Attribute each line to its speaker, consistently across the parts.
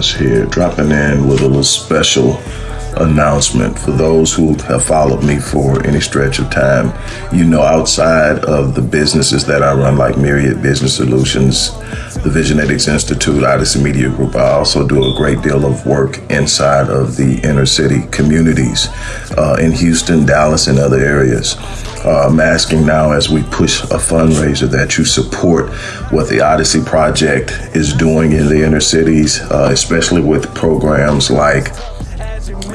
Speaker 1: Wallace here, dropping in with a little special announcement for those who have followed me for any stretch of time. You know, outside of the businesses that I run, like Myriad Business Solutions, the Visionetics Institute, Odyssey Media Group, I also do a great deal of work inside of the inner city communities uh, in Houston, Dallas, and other areas. Uh, I'm asking now as we push a fundraiser that you support what the Odyssey Project is doing in the inner cities, uh, especially with programs like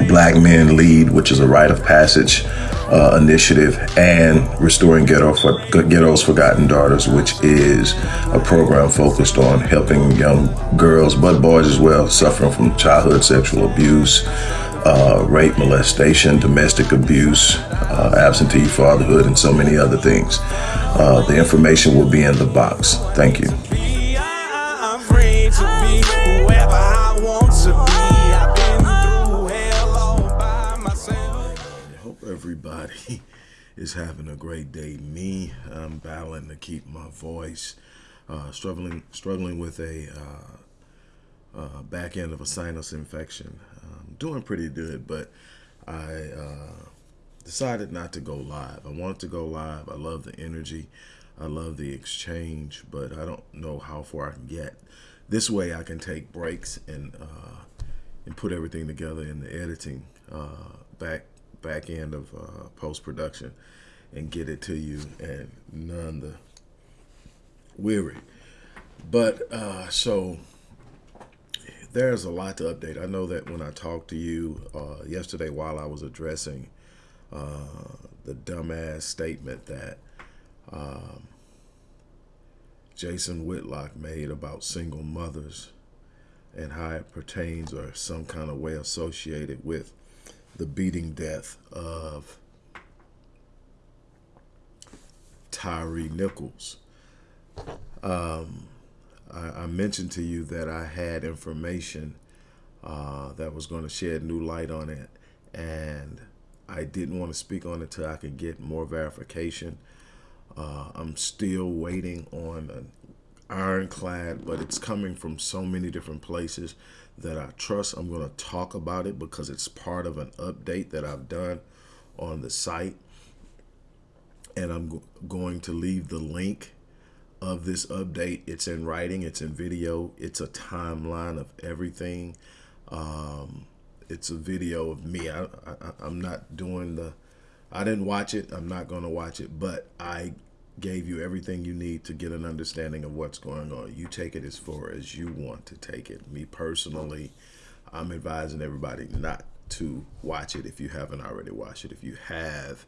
Speaker 1: Black Men Lead, which is a rite of passage uh, initiative, and Restoring Ghetto for, Ghetto's Forgotten Daughters, which is a program focused on helping young girls, but boys as well, suffering from childhood sexual abuse, uh, rape, molestation, domestic abuse, uh, absentee fatherhood, and so many other things. Uh, the information will be in the box. Thank you. I hope everybody is having a great day. Me, I'm battling to keep my voice, uh, struggling struggling with a uh, uh, back end of a sinus infection. I'm doing pretty good, but I uh, decided not to go live. I wanted to go live. I love the energy. I love the exchange, but I don't know how far I can get. This way I can take breaks and uh, and put everything together in the editing uh, back back end of uh, post production and get it to you and none the weary. But uh, so there's a lot to update. I know that when I talked to you uh, yesterday while I was addressing uh, the dumbass statement that um, Jason Whitlock made about single mothers and how it pertains or some kind of way associated with the beating death of Tyre Nichols. Um, I, I, mentioned to you that I had information uh, that was going to shed new light on it, and I didn't want to speak on it until I could get more verification. Uh, I'm still waiting on an ironclad, but it's coming from so many different places that I trust. I'm going to talk about it because it's part of an update that I've done on the site. And I'm going to leave the link of this update. It's in writing, it's in video, it's a timeline of everything. Um, it's a video of me. I, I, I'm not doing the, I didn't watch it. I'm not going to watch it, but I gave you everything you need to get an understanding of what's going on. You take it as far as you want to take it. Me personally, I'm advising everybody not to watch it if you haven't already watched it. If you have,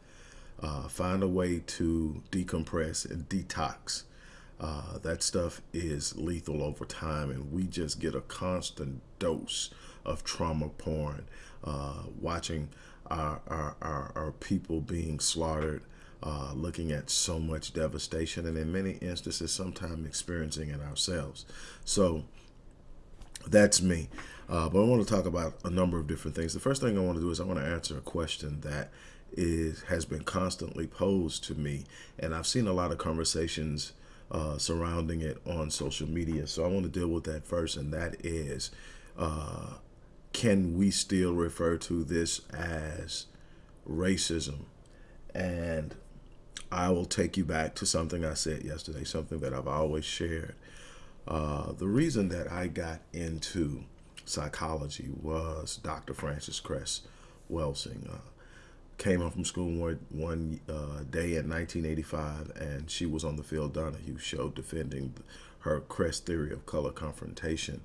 Speaker 1: uh, find a way to decompress and detox. Uh, that stuff is lethal over time, and we just get a constant dose of trauma porn, uh, watching our, our, our, our people being slaughtered, uh, looking at so much devastation and in many instances sometimes experiencing it ourselves. So that's me. Uh, but I want to talk about a number of different things. The first thing I want to do is I want to answer a question that is has been constantly posed to me and I've seen a lot of conversations uh, surrounding it on social media so I want to deal with that first and that is uh, can we still refer to this as racism and I will take you back to something I said yesterday, something that I've always shared. Uh, the reason that I got into psychology was Dr. Frances Cress Welsing. Uh, came home from school one, one uh, day in 1985, and she was on the Phil Donahue show defending her Cress theory of color confrontation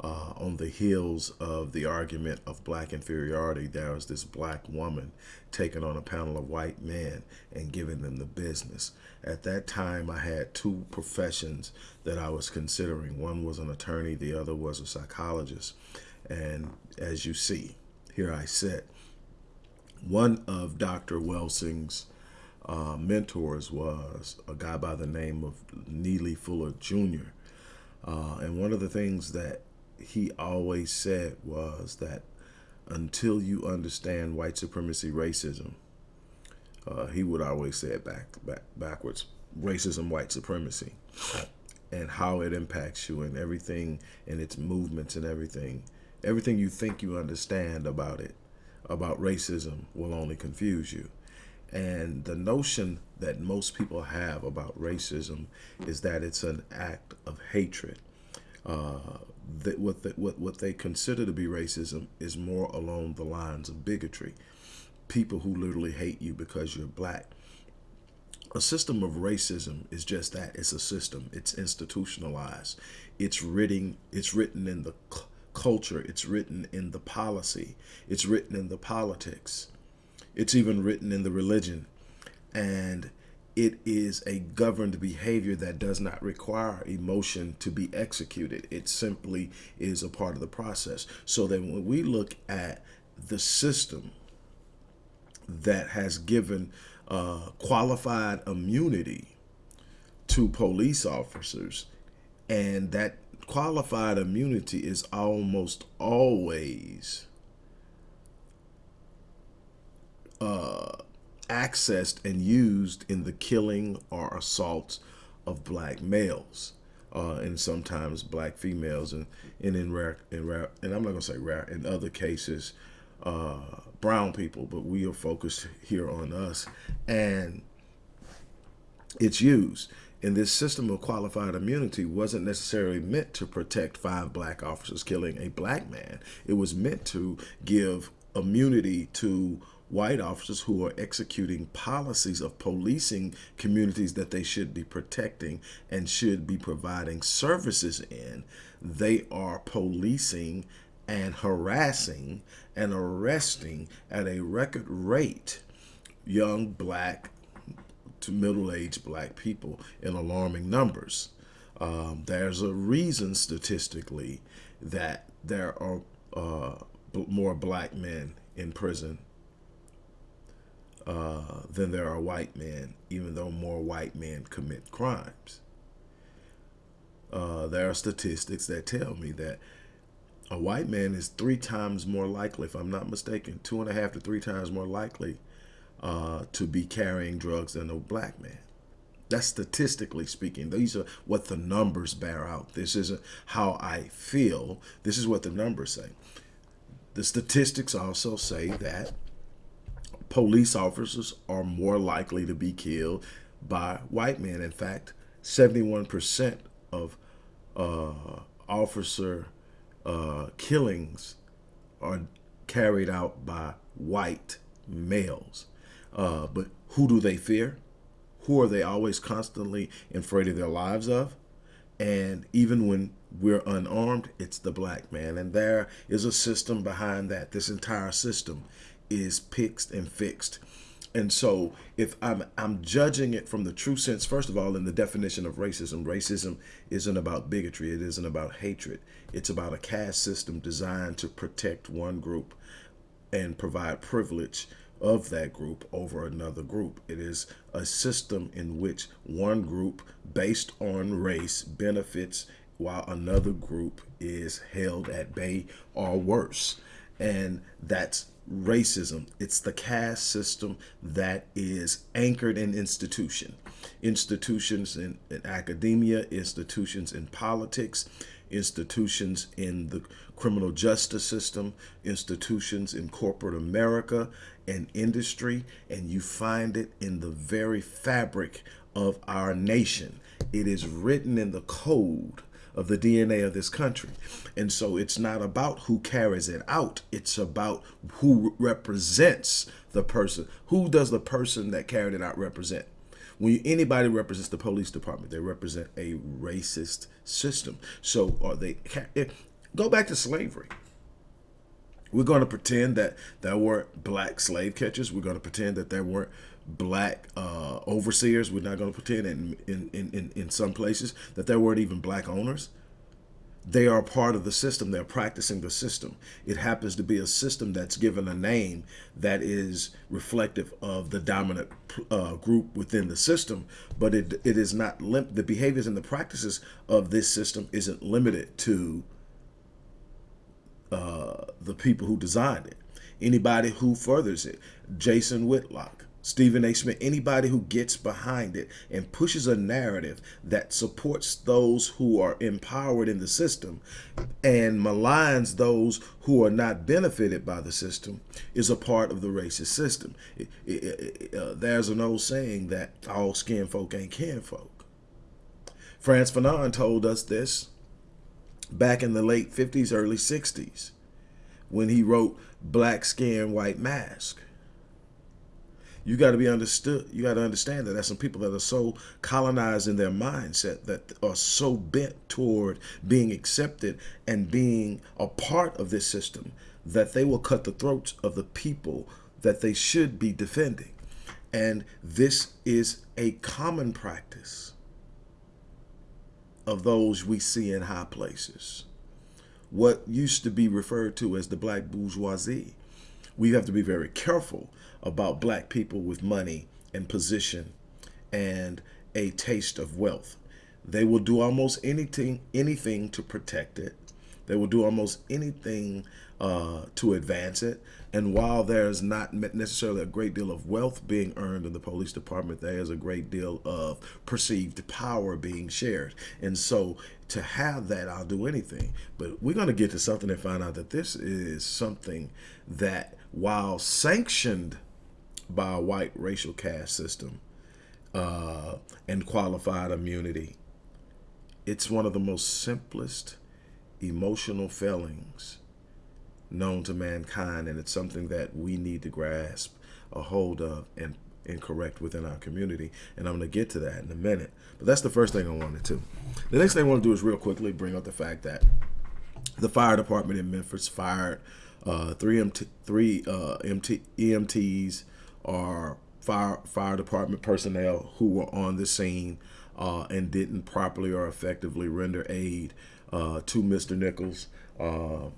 Speaker 1: uh, on the heels of the argument of black inferiority, there was this black woman taking on a panel of white men and giving them the business. At that time, I had two professions that I was considering. One was an attorney, the other was a psychologist. And as you see, here I sit. One of Dr. Welsing's uh, mentors was a guy by the name of Neely Fuller Jr. Uh, and one of the things that he always said was that until you understand white supremacy racism, uh, he would always say it back, back backwards, racism, white supremacy. and how it impacts you and everything and its movements and everything. Everything you think you understand about it, about racism, will only confuse you. And the notion that most people have about racism is that it's an act of hatred. Uh, that what, the, what what they consider to be racism is more along the lines of bigotry. People who literally hate you because you're black. A system of racism is just that. It's a system. It's institutionalized. It's written. It's written in the culture. It's written in the policy. It's written in the politics. It's even written in the religion. And it is a governed behavior that does not require emotion to be executed. It simply is a part of the process. So that when we look at the system that has given uh, qualified immunity to police officers, and that qualified immunity is almost always uh, accessed and used in the killing or assaults of black males. Uh, and sometimes black females, and, and in rare, in rare, and I'm not gonna say rare, in other cases, uh, brown people, but we are focused here on us, and it's used. And this system of qualified immunity wasn't necessarily meant to protect five black officers killing a black man. It was meant to give immunity to white officers who are executing policies of policing communities that they should be protecting and should be providing services in, they are policing and harassing and arresting at a record rate young black to middle-aged black people in alarming numbers. Um, there's a reason statistically that there are uh, more black men in prison uh, than there are white men, even though more white men commit crimes. Uh, there are statistics that tell me that a white man is three times more likely, if I'm not mistaken, two and a half to three times more likely uh, to be carrying drugs than a black man. That's statistically speaking. These are what the numbers bear out. This isn't how I feel. This is what the numbers say. The statistics also say that police officers are more likely to be killed by white men. In fact, 71% of uh, officer uh, killings are carried out by white males. Uh, but who do they fear? Who are they always constantly afraid of their lives of? And even when we're unarmed, it's the black man. And there is a system behind that. This entire system is fixed and fixed. And so if I'm I'm judging it from the true sense, first of all, in the definition of racism, racism isn't about bigotry, it isn't about hatred. It's about a caste system designed to protect one group and provide privilege of that group over another group. It is a system in which one group based on race benefits while another group is held at bay or worse. And that's racism. It's the caste system that is anchored in institution. Institutions in, in, academia, institutions in politics, institutions in the criminal justice system, institutions in corporate America and industry, and you find it in the very fabric of our nation. It is written in the code of the DNA of this country. And so it's not about who carries it out. It's about who represents the person. Who does the person that carried it out represent? When anybody represents the police department, they represent a racist system. So are they, go back to slavery. We're going to pretend that there weren't black slave catchers. We're going to pretend that there weren't black uh, overseers. We're not going to pretend in, in, in, in some places that there weren't even black owners. They are part of the system. They're practicing the system. It happens to be a system that's given a name that is reflective of the dominant uh, group within the system, but it, it is not, the behaviors and the practices of this system isn't limited to uh, the people who designed it. Anybody who furthers it. Jason Whitlock, Stephen A. Smith, anybody who gets behind it and pushes a narrative that supports those who are empowered in the system and maligns those who are not benefited by the system is a part of the racist system. It, it, it, uh, there's an old saying that all skin folk ain't kin folk. Frantz Fanon told us this back in the late 50s, early 60s when he wrote Black Skin, White Mask you got to be understood. You got to understand that there's some people that are so colonized in their mindset that are so bent toward being accepted and being a part of this system that they will cut the throats of the people that they should be defending. And this is a common practice of those we see in high places. What used to be referred to as the black bourgeoisie. We have to be very careful about black people with money and position and a taste of wealth. They will do almost anything anything to protect it. They will do almost anything uh, to advance it. And while there's not necessarily a great deal of wealth being earned in the police department, there is a great deal of perceived power being shared. And so to have that, I'll do anything. But we're going to get to something and find out that this is something that, while sanctioned by a white racial caste system uh, and qualified immunity. It's one of the most simplest emotional failings known to mankind, and it's something that we need to grasp a hold of and, and correct within our community. And I'm going to get to that in a minute. But that's the first thing I wanted to. The next thing I want to do is real quickly bring up the fact that the fire department in Memphis fired uh, three, MT, three uh, MT, EMTs, are fire fire department personnel who were on the scene uh, and didn't properly or effectively render aid uh, to Mr. Nichols. Uh,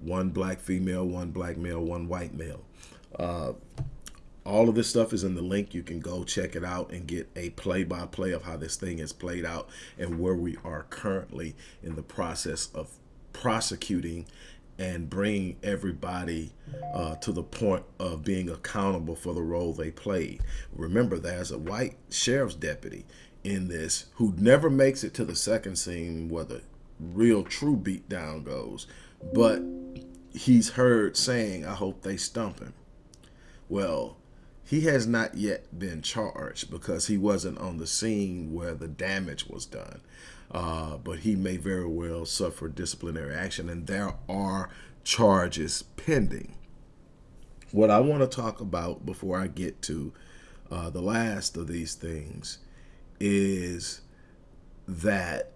Speaker 1: one black female, one black male, one white male. Uh, all of this stuff is in the link. You can go check it out and get a play-by-play -play of how this thing is played out and where we are currently in the process of prosecuting and bring everybody uh, to the point of being accountable for the role they played. Remember, there's a white sheriff's deputy in this who never makes it to the second scene where the real true beatdown goes, but he's heard saying, I hope they stump him. Well, he has not yet been charged because he wasn't on the scene where the damage was done uh, but he may very well suffer disciplinary action, and there are charges pending. What I want to talk about before I get to uh, the last of these things is that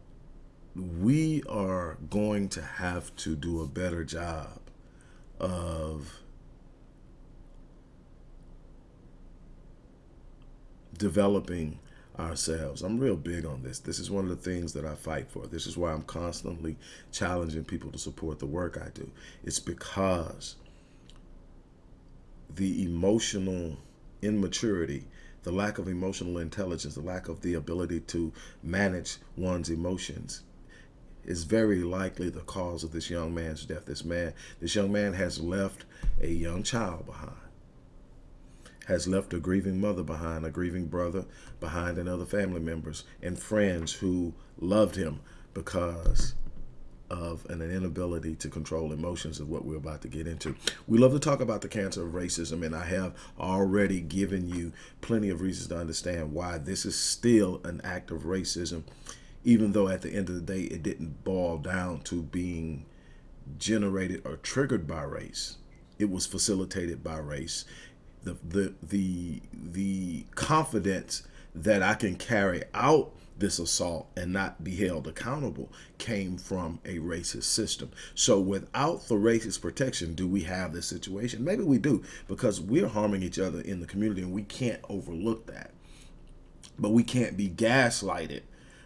Speaker 1: we are going to have to do a better job of developing ourselves. I'm real big on this. This is one of the things that I fight for. This is why I'm constantly challenging people to support the work I do. It's because the emotional immaturity, the lack of emotional intelligence, the lack of the ability to manage one's emotions is very likely the cause of this young man's death. This man, this young man has left a young child behind has left a grieving mother behind, a grieving brother behind, and other family members and friends who loved him because of an inability to control emotions of what we're about to get into. We love to talk about the cancer of racism, and I have already given you plenty of reasons to understand why this is still an act of racism, even though at the end of the day, it didn't boil down to being generated or triggered by race. It was facilitated by race the the the the confidence that I can carry out this assault and not be held accountable came from a racist system. So without the racist protection, do we have this situation? Maybe we do because we're harming each other in the community and we can't overlook that. But we can't be gaslighted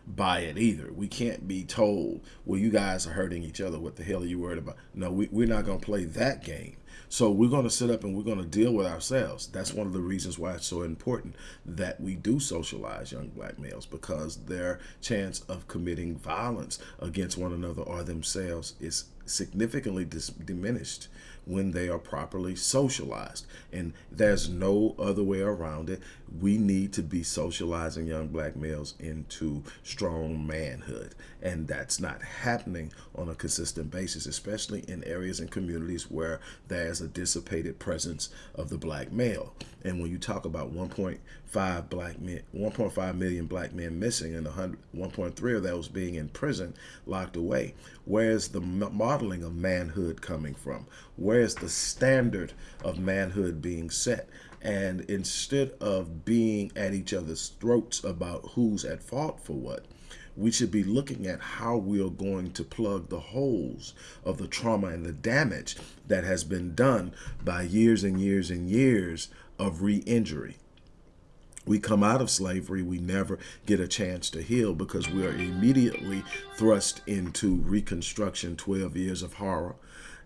Speaker 1: by it either. We can't be told, well, you guys are hurting each other. What the hell are you worried about? No, we, we're not going to play that game. So we're going to sit up and we're going to deal with ourselves. That's one of the reasons why it's so important that we do socialize young black males because their chance of committing violence against one another or themselves is significantly diminished when they are properly socialized. And there's no other way around it. We need to be socializing young black males into strong manhood. And that's not happening on a consistent basis, especially in areas and communities where there's a dissipated presence of the black male. And when you talk about 1.5 black men, 1.5 million black men missing and 1.3 of those being in prison, locked away, where's the modeling of manhood coming from? Where's the standard of manhood being set? And instead of being at each other's throats about who's at fault for what, we should be looking at how we are going to plug the holes of the trauma and the damage that has been done by years and years and years of re-injury. We come out of slavery, we never get a chance to heal because we are immediately thrust into Reconstruction, 12 years of horror.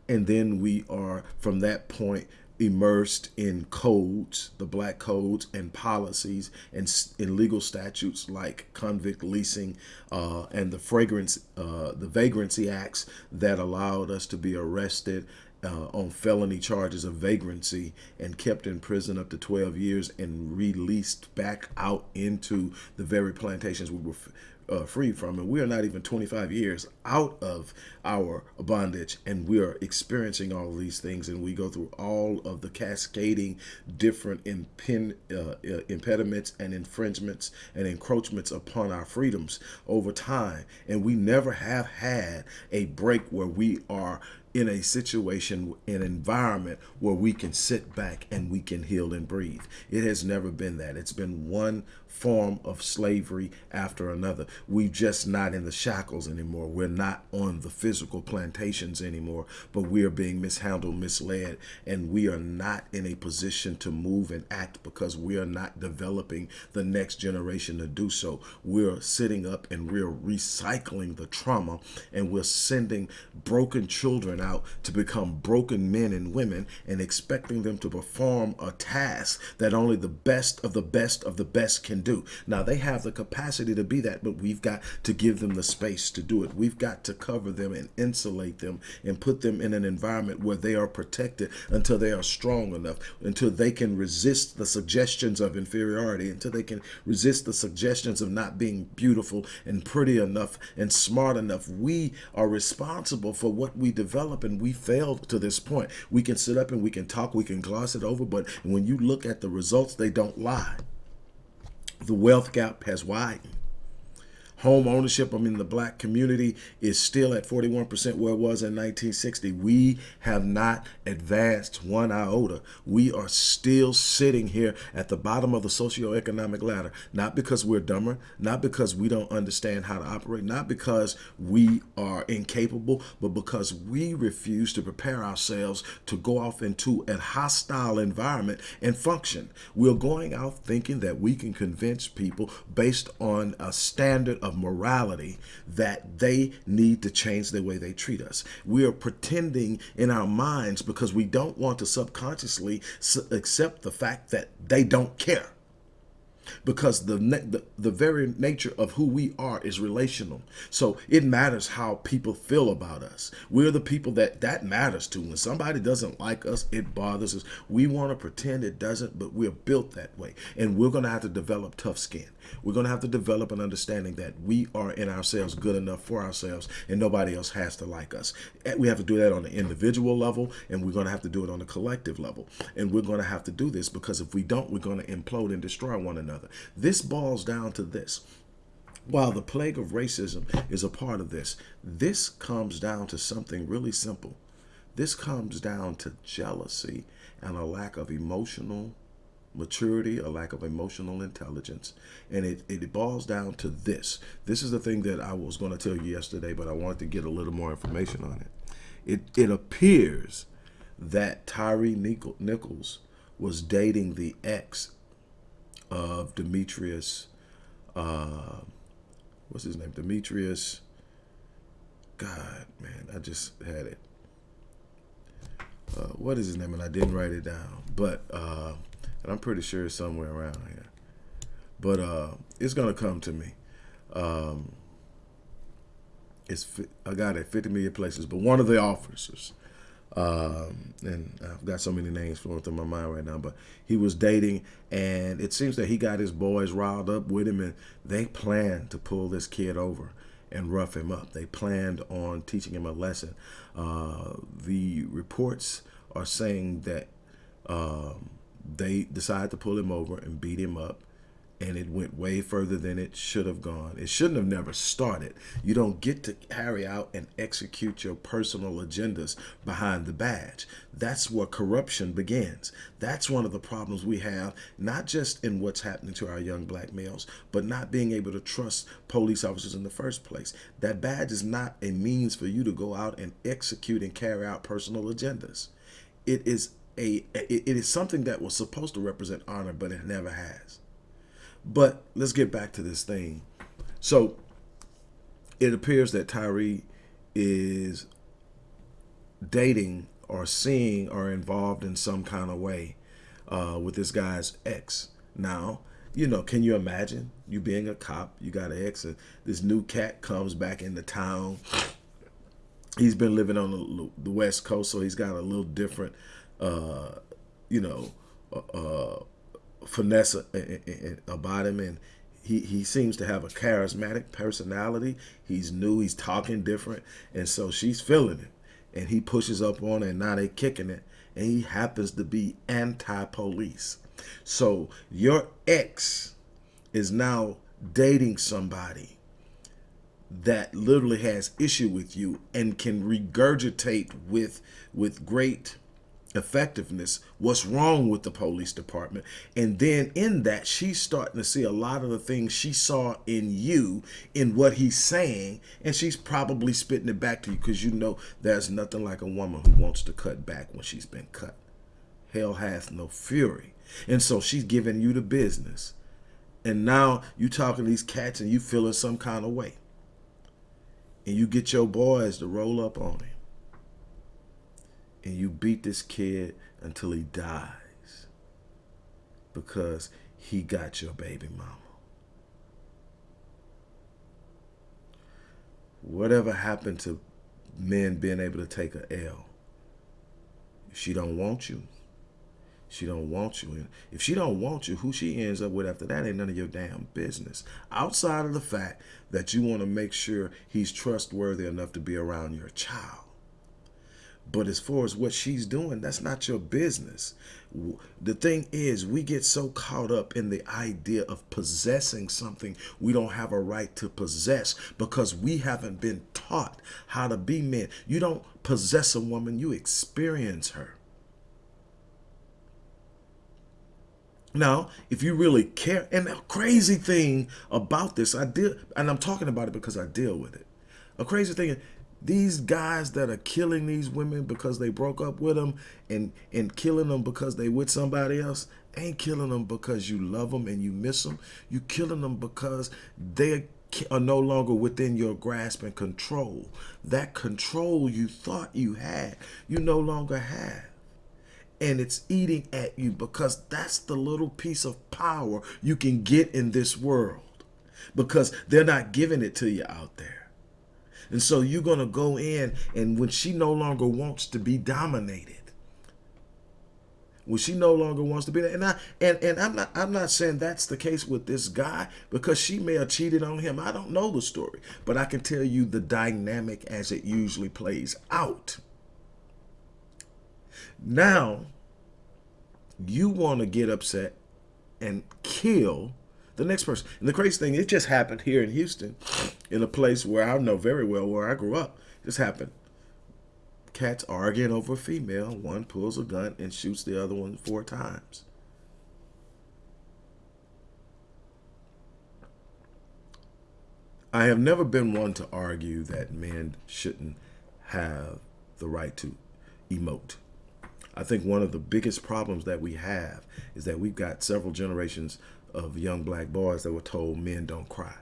Speaker 1: And then we are, from that point, immersed in codes, the black codes and policies and in legal statutes like convict leasing uh, and the fragrance, uh, the vagrancy acts that allowed us to be arrested uh, on felony charges of vagrancy and kept in prison up to 12 years and released back out into the very plantations we were uh, free from. And we are not even 25 years out of our bondage and we are experiencing all these things and we go through all of the cascading different impin, uh, uh, impediments and infringements and encroachments upon our freedoms over time. And we never have had a break where we are in a situation, an environment where we can sit back and we can heal and breathe. It has never been that. It's been one form of slavery after another. We're just not in the shackles anymore. We're not on the physical plantations anymore, but we are being mishandled, misled, and we are not in a position to move and act because we are not developing the next generation to do so. We're sitting up and we're recycling the trauma and we're sending broken children out to become broken men and women and expecting them to perform a task that only the best of the best of the best can do. Now, they have the capacity to be that, but we've got to give them the space to do it. We've got to cover them and insulate them and put them in an environment where they are protected until they are strong enough, until they can resist the suggestions of inferiority, until they can resist the suggestions of not being beautiful and pretty enough and smart enough. We are responsible for what we develop and we failed to this point. We can sit up and we can talk, we can gloss it over, but when you look at the results, they don't lie the wealth gap has widened. Home ownership, I mean, the black community is still at 41% where it was in 1960. We have not advanced one iota. We are still sitting here at the bottom of the socioeconomic ladder, not because we're dumber, not because we don't understand how to operate, not because we are incapable, but because we refuse to prepare ourselves to go off into a hostile environment and function. We're going out thinking that we can convince people based on a standard of of morality that they need to change the way they treat us. We are pretending in our minds because we don't want to subconsciously accept the fact that they don't care because the, the, the very nature of who we are is relational. So it matters how people feel about us. We're the people that that matters to. When somebody doesn't like us, it bothers us. We want to pretend it doesn't, but we're built that way. And we're going to have to develop tough skin. We're going to have to develop an understanding that we are in ourselves good enough for ourselves and nobody else has to like us. We have to do that on the individual level and we're going to have to do it on the collective level. And we're going to have to do this because if we don't, we're going to implode and destroy one another. This boils down to this. While the plague of racism is a part of this, this comes down to something really simple. This comes down to jealousy and a lack of emotional maturity, a lack of emotional intelligence. And it, it boils down to this. This is the thing that I was going to tell you yesterday, but I wanted to get a little more information on it. It, it appears that Tyre Nichols was dating the ex of Demetrius, uh, what's his name? Demetrius, God, man, I just had it. Uh, what is his name? And I didn't write it down, but uh, and I'm pretty sure it's somewhere around here. But uh, it's gonna come to me. Um, It's a guy at 50 million places, but one of the officers, um, and I've got so many names flowing through my mind right now, but he was dating, and it seems that he got his boys riled up with him, and they planned to pull this kid over and rough him up. They planned on teaching him a lesson. Uh, the reports are saying that um, they decided to pull him over and beat him up and it went way further than it should have gone. It shouldn't have never started. You don't get to carry out and execute your personal agendas behind the badge. That's where corruption begins. That's one of the problems we have, not just in what's happening to our young black males, but not being able to trust police officers in the first place. That badge is not a means for you to go out and execute and carry out personal agendas. It is a it is something that was supposed to represent honor, but it never has. But let's get back to this thing. So it appears that Tyre is dating or seeing or involved in some kind of way uh, with this guy's ex. Now, you know, can you imagine you being a cop, you got an ex, and this new cat comes back into town. He's been living on the, West Coast, so he's got a little different, uh, you know, uh, uh finesse about him and he, he seems to have a charismatic personality. He's new, he's talking different. And so she's feeling it. And he pushes up on her and now they kicking it. And he happens to be anti-police. So your ex is now dating somebody that literally has issue with you and can regurgitate with with great effectiveness, what's wrong with the police department. And then in that, she's starting to see a lot of the things she saw in you, in what he's saying, and she's probably spitting it back to you because you know there's nothing like a woman who wants to cut back when she's been cut. Hell hath no fury. And so she's giving you the business. And now you talking to these cats and you feeling some kind of way. And you get your boys to roll up on him and you beat this kid until he dies because he got your baby mama. Whatever happened to men being able to take a L? She don't want you, she don't want you. And if she don't want you, who she ends up with after that ain't none of your damn business. Outside of the fact that you want to make sure he's trustworthy enough to be around your child. But as far as what she's doing, that's not your business. The thing is, we get so caught up in the idea of possessing something we don't have a right to possess because we haven't been taught how to be men. You don't possess a woman, you experience her. Now, if you really care, and the crazy thing about this, I deal, and I'm talking about it because I deal with it. A crazy thing these guys that are killing these women because they broke up with them and and killing them because they with somebody else ain't killing them because you love them and you miss them you killing them because they are no longer within your grasp and control. That control you thought you had you no longer have. And it's eating at you because that's the little piece of power you can get in this world because they're not giving it to you out there and so you're going to go in and when she no longer wants to be dominated, when she no longer wants to be there, and I and and I'm not I'm not saying that's the case with this guy because she may have cheated on him. I don't know the story, but I can tell you the dynamic as it usually plays out. Now, you want to get upset and kill the next person. And the crazy thing, it just happened here in Houston, in a place where I know very well where I grew up. This happened. Cats arguing over a female. One pulls a gun and shoots the other one four times. I have never been one to argue that men shouldn't have the right to emote. I think one of the biggest problems that we have is that we've got several generations of young black boys that were told men don't cry.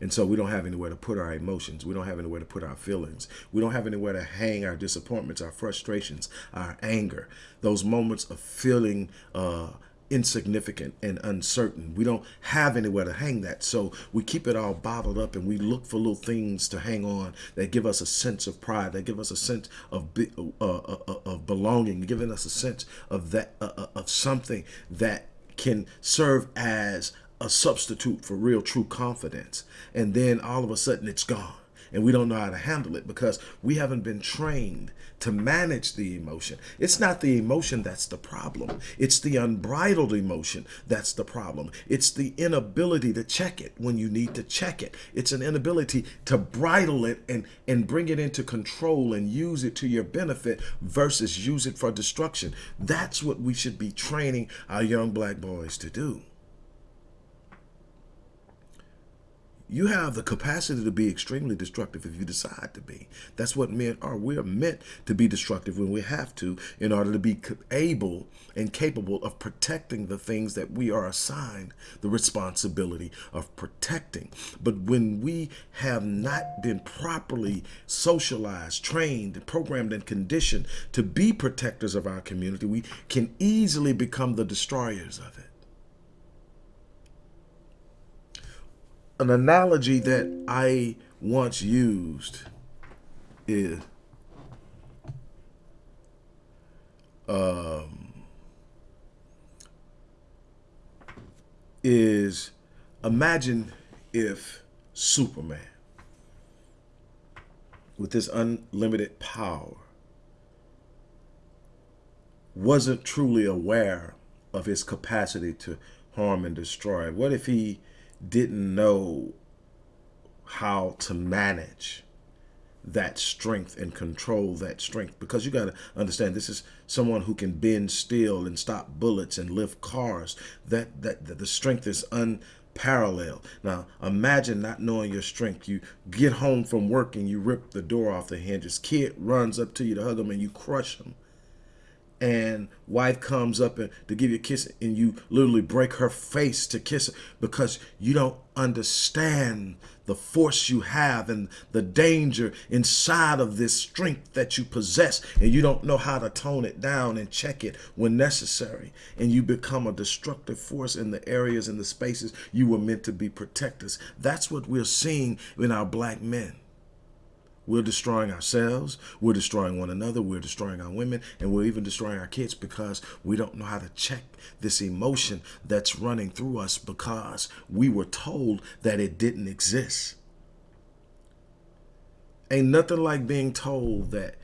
Speaker 1: And so we don't have anywhere to put our emotions. We don't have anywhere to put our feelings. We don't have anywhere to hang our disappointments, our frustrations, our anger, those moments of feeling uh, insignificant and uncertain. We don't have anywhere to hang that. So we keep it all bottled up and we look for little things to hang on that give us a sense of pride, that give us a sense of uh, uh, uh, of belonging, giving us a sense of that uh, uh, of something that can serve as a substitute for real true confidence. And then all of a sudden it's gone and we don't know how to handle it because we haven't been trained to manage the emotion. It's not the emotion that's the problem. It's the unbridled emotion that's the problem. It's the inability to check it when you need to check it. It's an inability to bridle it and, and bring it into control and use it to your benefit versus use it for destruction. That's what we should be training our young black boys to do. You have the capacity to be extremely destructive if you decide to be. That's what men are. We're meant to be destructive when we have to in order to be able and capable of protecting the things that we are assigned the responsibility of protecting. But when we have not been properly socialized, trained, programmed, and conditioned to be protectors of our community, we can easily become the destroyers of it. An analogy that I once used is um, is imagine if Superman with this unlimited power wasn't truly aware of his capacity to harm and destroy. What if he didn't know how to manage that strength and control that strength. Because you got to understand this is someone who can bend steel and stop bullets and lift cars. That, that that the strength is unparalleled. Now imagine not knowing your strength. You get home from work and you rip the door off the hinges. Kid runs up to you to hug him and you crush him and wife comes up and to give you a kiss and you literally break her face to kiss her because you don't understand the force you have and the danger inside of this strength that you possess and you don't know how to tone it down and check it when necessary. And you become a destructive force in the areas and the spaces you were meant to be protectors. That's what we're seeing in our black men we're destroying ourselves. We're destroying one another. We're destroying our women. And we're even destroying our kids because we don't know how to check this emotion that's running through us because we were told that it didn't exist. Ain't nothing like being told that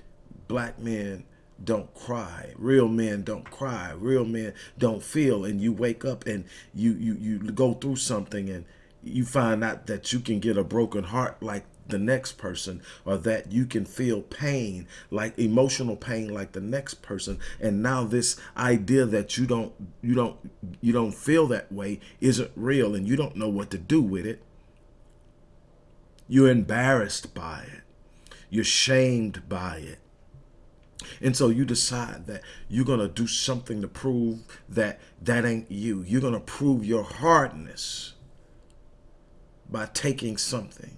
Speaker 1: black men don't cry. Real men don't cry. Real men don't feel. And you wake up and you, you, you go through something and you find out that you can get a broken heart like the next person or that you can feel pain like emotional pain like the next person. And now this idea that you don't you don't you don't feel that way isn't real and you don't know what to do with it. You're embarrassed by it. You're shamed by it. And so you decide that you're going to do something to prove that that ain't you. You're going to prove your hardness by taking something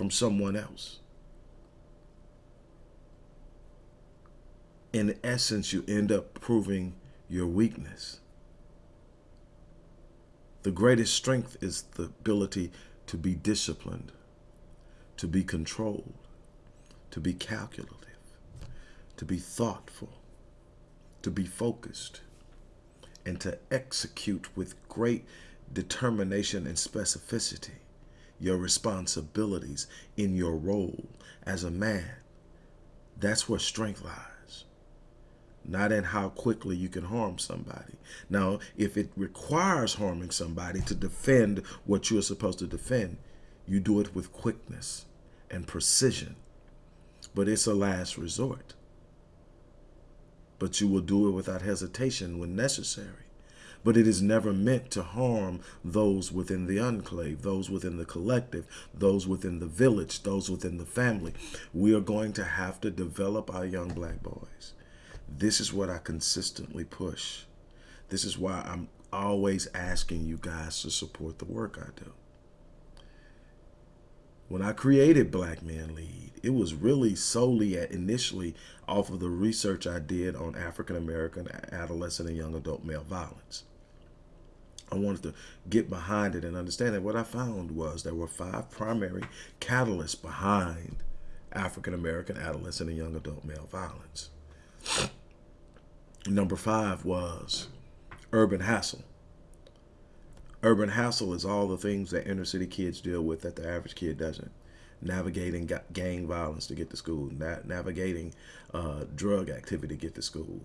Speaker 1: from someone else. In essence, you end up proving your weakness. The greatest strength is the ability to be disciplined, to be controlled, to be calculative, to be thoughtful, to be focused, and to execute with great determination and specificity your responsibilities in your role as a man. That's where strength lies. Not in how quickly you can harm somebody. Now, if it requires harming somebody to defend what you are supposed to defend, you do it with quickness and precision. But it's a last resort. But you will do it without hesitation when necessary but it is never meant to harm those within the enclave, those within the collective, those within the village, those within the family. We are going to have to develop our young black boys. This is what I consistently push. This is why I'm always asking you guys to support the work I do. When I created Black Man Lead, it was really solely at initially off of the research I did on African American adolescent and young adult male violence. I wanted to get behind it and understand it. What I found was there were five primary catalysts behind African American adolescent and young adult male violence. Number five was urban hassle. Urban hassle is all the things that inner city kids deal with that the average kid doesn't. Navigating gang violence to get to school, navigating uh, drug activity to get to school,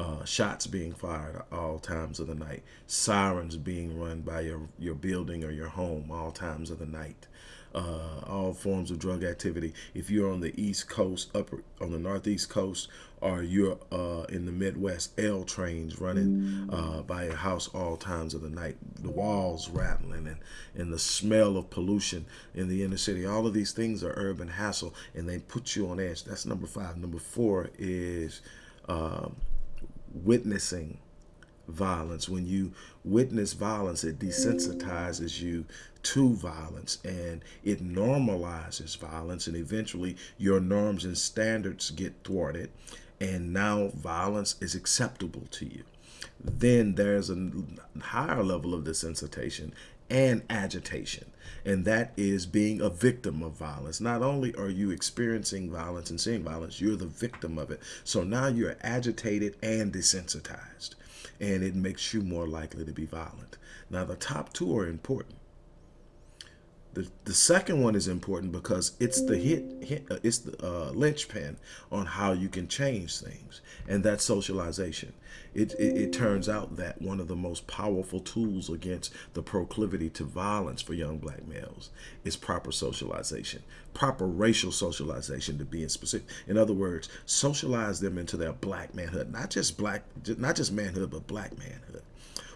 Speaker 1: uh, shots being fired at all times of the night, sirens being run by your, your building or your home all times of the night, uh, all forms of drug activity. If you're on the East Coast, upper on the Northeast Coast, or you're uh, in the Midwest, L trains running uh, by your house all times of the night, the walls rattling, and, and the smell of pollution in the inner city. All of these things are urban hassle, and they put you on edge. That's number five. Number four is um, witnessing violence. When you witness violence, it desensitizes you to violence and it normalizes violence and eventually your norms and standards get thwarted and now violence is acceptable to you. Then there's a higher level of desensitization and agitation. And that is being a victim of violence. Not only are you experiencing violence and seeing violence, you're the victim of it. So now you're agitated and desensitized and it makes you more likely to be violent. Now, the top two are important. The, the second one is important because it's the hit, hit uh, it's the uh, linchpin on how you can change things, and that's socialization. It, it, it turns out that one of the most powerful tools against the proclivity to violence for young black males is proper socialization, proper racial socialization to be in specific. In other words, socialize them into their black manhood, not just black, not just manhood, but black manhood.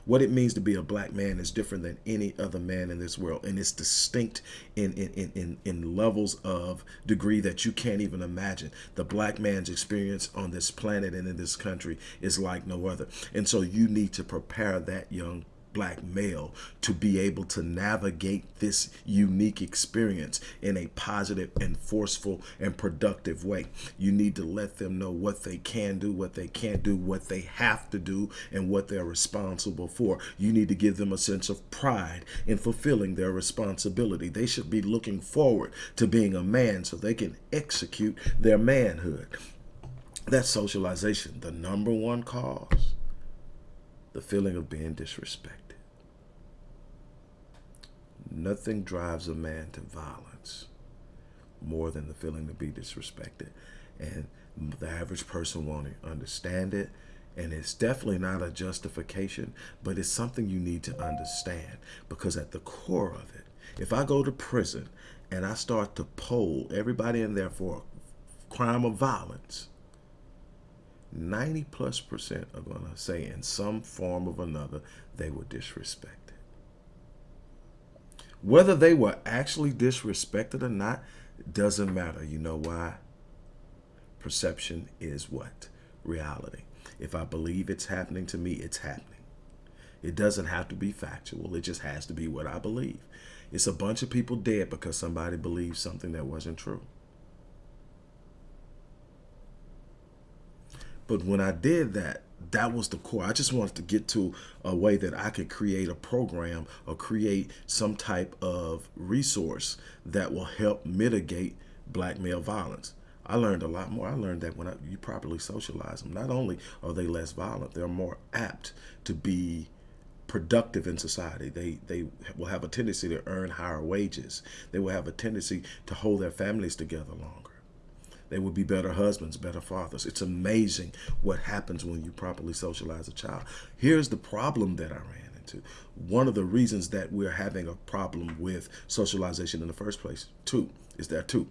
Speaker 1: What it means to be a black man is different than any other man in this world. And it's distinct in, in, in, in levels of degree that you can't even imagine. The black man's experience on this planet and in this country is like no other. And so you need to prepare that young black male to be able to navigate this unique experience in a positive and forceful and productive way. You need to let them know what they can do, what they can't do, what they have to do, and what they're responsible for. You need to give them a sense of pride in fulfilling their responsibility. They should be looking forward to being a man so they can execute their manhood. That's socialization, the number one cause, the feeling of being disrespected. Nothing drives a man to violence more than the feeling to be disrespected. And the average person won't understand it. And it's definitely not a justification, but it's something you need to understand because at the core of it, if I go to prison and I start to poll everybody in there for a crime of violence, 90 plus percent are going to say in some form of another they were disrespected. Whether they were actually disrespected or not doesn't matter. You know why? Perception is what? Reality. If I believe it's happening to me, it's happening. It doesn't have to be factual. It just has to be what I believe. It's a bunch of people dead because somebody believes something that wasn't true. But when I did that, that was the core. I just wanted to get to a way that I could create a program or create some type of resource that will help mitigate black male violence. I learned a lot more. I learned that when I, you properly socialize them, not only are they less violent, they're more apt to be productive in society. They they will have a tendency to earn higher wages. They will have a tendency to hold their families together longer. They would be better husbands, better fathers. It's amazing what happens when you properly socialize a child. Here's the problem that I ran into. One of the reasons that we're having a problem with socialization in the first place, two, is there two.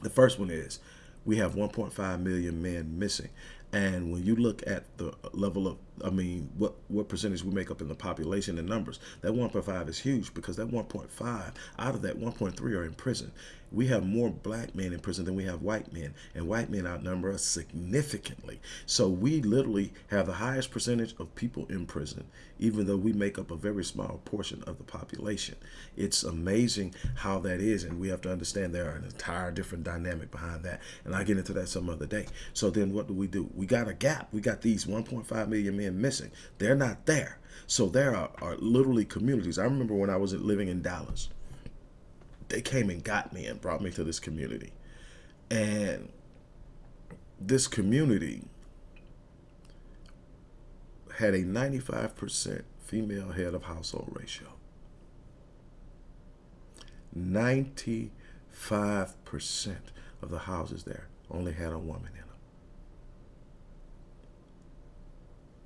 Speaker 1: The first one is we have 1.5 million men missing. And when you look at the level of, I mean, what, what percentage we make up in the population and numbers, that 1.5 is huge because that 1.5, out of that 1.3 are in prison. we have more black men in prison than we have white men, and white men outnumber us significantly. So we literally have the highest percentage of people in prison, even though we make up a very small portion of the population. It's amazing how that is, and we have to understand there are an entire different dynamic behind that, and I'll get into that some other day. So then what do we do? We got a gap. We got these 1.5 million men missing. They're not there. So there are, are literally communities. I remember when I was living in Dallas, they came and got me and brought me to this community. And this community had a 95% female head of household ratio. 95% of the houses there only had a woman in them.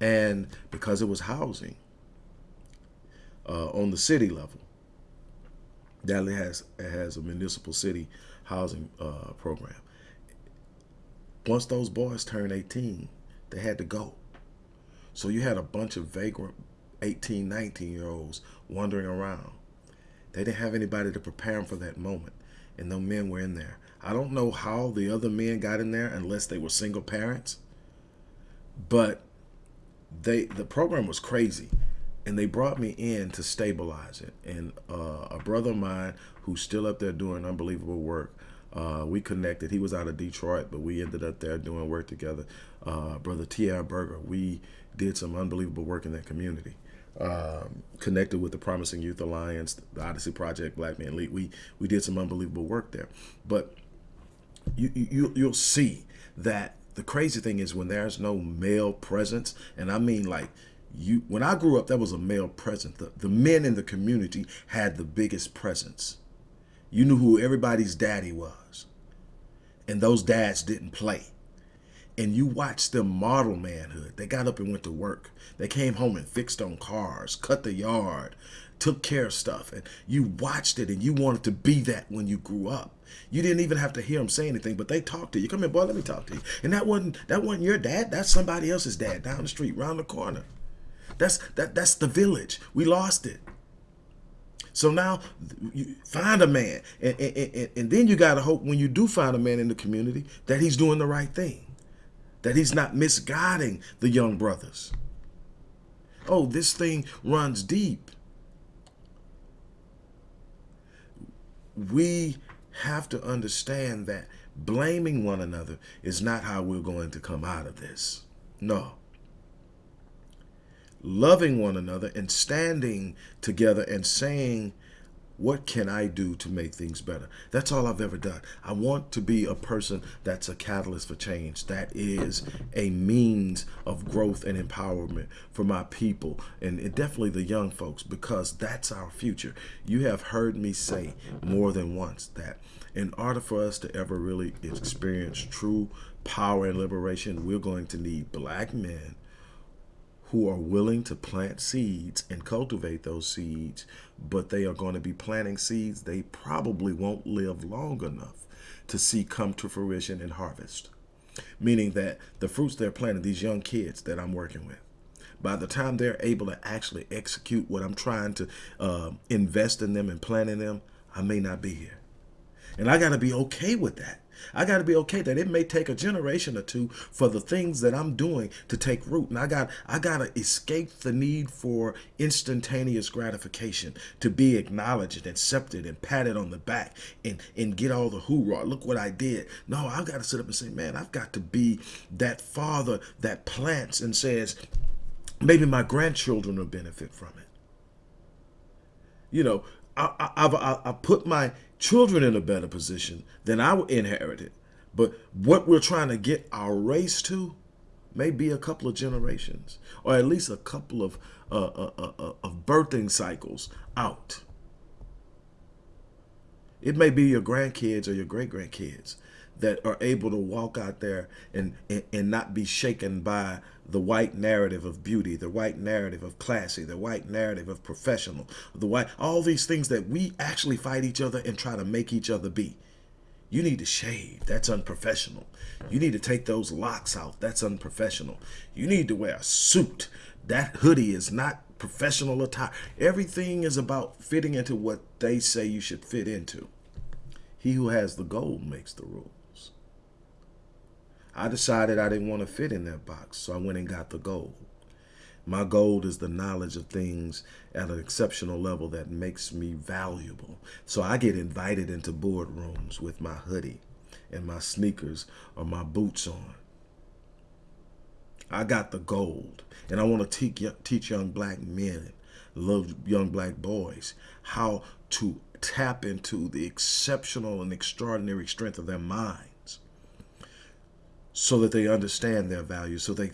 Speaker 1: And because it was housing uh, on the city level, Dallas has has a municipal city housing uh, program. Once those boys turned 18, they had to go. So you had a bunch of vagrant 18, 19 year olds wandering around. They didn't have anybody to prepare them for that moment. And no men were in there. I don't know how the other men got in there unless they were single parents. But they the program was crazy and they brought me in to stabilize it. And uh, a brother of mine who's still up there doing unbelievable work, uh, we connected. He was out of Detroit, but we ended up there doing work together. Uh, brother T.R. Berger, we did some unbelievable work in that community. Um, connected with the Promising Youth Alliance, the Odyssey Project, Black Men Lead. We we did some unbelievable work there. But you, you you'll see that the crazy thing is when there's no male presence, and I mean like you when I grew up, there was a male presence. The, the men in the community had the biggest presence. You knew who everybody's daddy was. And those dads didn't play. And you watched them model manhood. They got up and went to work. They came home and fixed on cars, cut the yard, took care of stuff. And you watched it and you wanted to be that when you grew up. You didn't even have to hear them say anything, but they talked to you. Come here, boy, let me talk to you. And that wasn't that wasn't your dad. That's somebody else's dad down the street, round the corner. That's that that's the village. We lost it. So now you find a man, and, and, and, and then you got to hope when you do find a man in the community that he's doing the right thing, that he's not misguiding the young brothers. Oh, this thing runs deep. We have to understand that blaming one another is not how we're going to come out of this. No loving one another and standing together and saying, what can I do to make things better? That's all I've ever done. I want to be a person that's a catalyst for change. That is a means of growth and empowerment for my people and definitely the young folks because that's our future. You have heard me say more than once that in order for us to ever really experience true power and liberation, we're going to need black men who are willing to plant seeds and cultivate those seeds, but they are going to be planting seeds they probably won't live long enough to see come to fruition and harvest. Meaning that the fruits they're planting, these young kids that I'm working with, by the time they're able to actually execute what I'm trying to uh, invest in them and plant in them, I may not be here. And I got to be okay with that. I got to be okay that it may take a generation or two for the things that I'm doing to take root. And I got I got to escape the need for instantaneous gratification, to be acknowledged and accepted and patted on the back and, and get all the hoorah. Look what I did. No, I've got to sit up and say, man, I've got to be that father that plants and says, maybe my grandchildren will benefit from it. You know, I, I, I, I put my children in a better position than I inherited. But what we're trying to get our race to may be a couple of generations, or at least a couple of uh, uh, uh, uh, of birthing cycles out. It may be your grandkids or your great grandkids that are able to walk out there and, and, and not be shaken by the white narrative of beauty, the white narrative of classy, the white narrative of professional, the white, all these things that we actually fight each other and try to make each other be. You need to shave. That's unprofessional. You need to take those locks out. That's unprofessional. You need to wear a suit. That hoodie is not professional attire. Everything is about fitting into what they say you should fit into. He who has the gold makes the rules. I decided I didn't want to fit in that box, so I went and got the gold. My gold is the knowledge of things at an exceptional level that makes me valuable. So I get invited into boardrooms with my hoodie and my sneakers or my boots on. I got the gold. And I want to teach, teach young black men, love young black boys, how to tap into the exceptional and extraordinary strength of their minds so that they understand their value, so they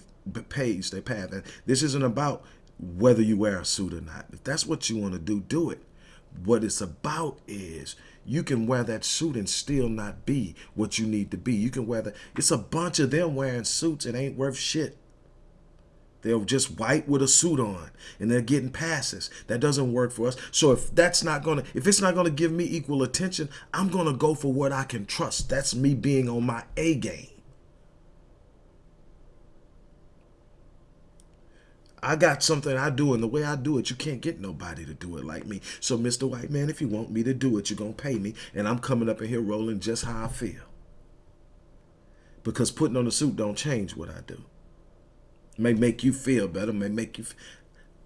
Speaker 1: page their path. And this isn't about whether you wear a suit or not. If that's what you want to do, do it. What it's about is you can wear that suit and still not be what you need to be. You can wear that. It's a bunch of them wearing suits and ain't worth shit. They're just white with a suit on and they're getting passes. That doesn't work for us. So if that's not going to, if it's not going to give me equal attention, I'm going to go for what I can trust. That's me being on my A game. I got something I do, and the way I do it, you can't get nobody to do it like me. So, Mr. White Man, if you want me to do it, you're going to pay me, and I'm coming up in here rolling just how I feel. Because putting on a suit don't change what I do. It may make you feel better, may make you...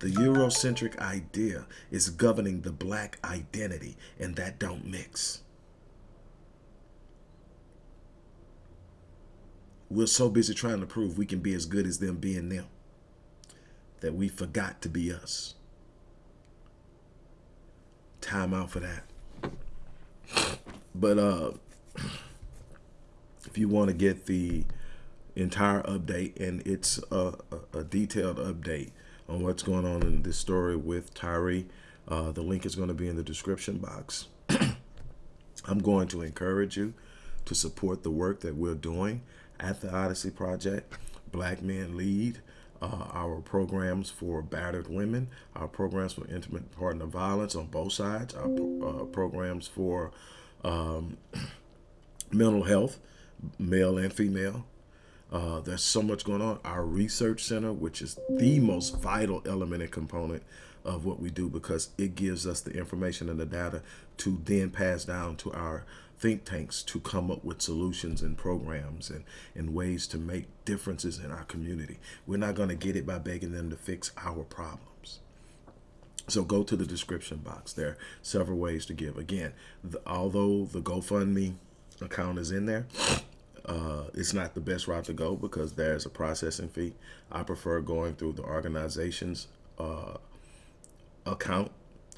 Speaker 1: The Eurocentric idea is governing the black identity, and that don't mix. We're so busy trying to prove we can be as good as them being them that we forgot to be us. Time out for that. But uh, if you want to get the entire update, and it's a, a, a, detailed update on what's going on in this story with Tyre, uh, the link is going to be in the description box. I'm going to encourage you to support the work that we're doing at the Odyssey Project. Black Men Lead uh, our programs for battered women, our programs for intimate partner violence on both sides, our uh, programs for um, mental health, male and female. Uh, there's so much going on. Our research center, which is the most vital element and component of what we do because it gives us the information and the data to then pass down to our think tanks to come up with solutions and programs and, and ways to make differences in our community. We're not going to get it by begging them to fix our problems. So go to the description box. There are several ways to give. Again, the, although the GoFundMe account is in there, uh, it's not the best route to go because there's a processing fee. I prefer going through the organization's uh, account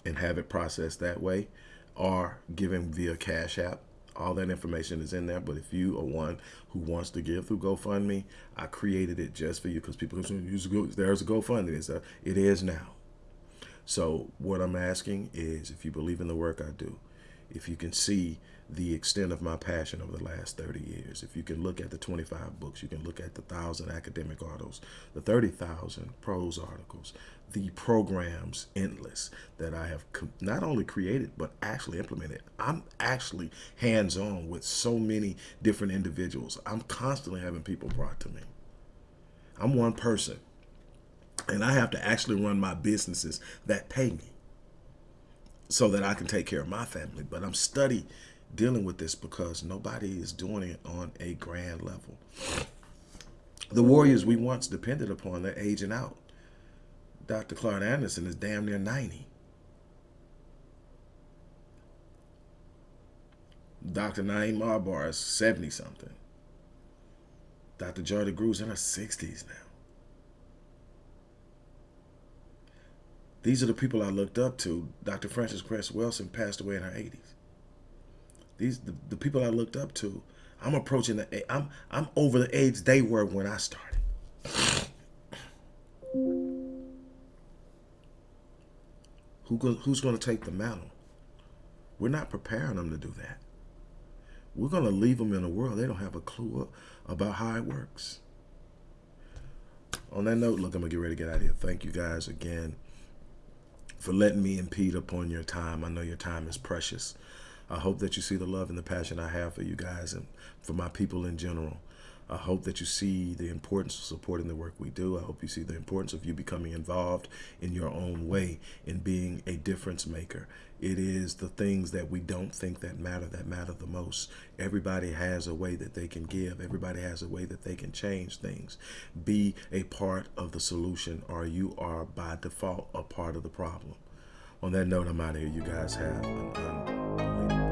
Speaker 1: and have it processed that way or giving via Cash App all that information is in there. But if you are one who wants to give through GoFundMe, I created it just for you because people can use go. There's a GoFundMe. It's a, it is now. So what I'm asking is, if you believe in the work I do, if you can see the extent of my passion over the last 30 years. If you can look at the 25 books, you can look at the 1,000 academic articles, the 30,000 prose articles, the programs endless that I have not only created, but actually implemented. I'm actually hands-on with so many different individuals. I'm constantly having people brought to me. I'm one person, and I have to actually run my businesses that pay me so that I can take care of my family. But I'm study dealing with this because nobody is doing it on a grand level. The warriors we once depended upon, they're aging out. Dr. Claud Anderson is damn near 90. Dr. Na'im Akbar is 70 something. Dr. Joy DeGruy's in her 60s now. These are the people I looked up to. Dr. Frances Cress Welsing passed away in her 80s. These the, the people I looked up to. I'm approaching the I'm I'm over the age they were when I started. Who go, who's going to take the mantle? We're not preparing them to do that. We're going to leave them in a world they don't have a clue about how it works. On that note, look, I'm going to get ready to get out of here. Thank you guys again for letting me impede upon your time. I know your time is precious. I hope that you see the love and the passion I have for you guys and for my people in general. I hope that you see the importance of supporting the work we do. I hope you see the importance of you becoming involved in your own way in being a difference maker. It is the things that we don't think that matter that matter the most. Everybody has a way that they can give. Everybody has a way that they can change things. Be a part of the solution or you are by default a part of the problem. On that note, I'm out of here. You guys have an you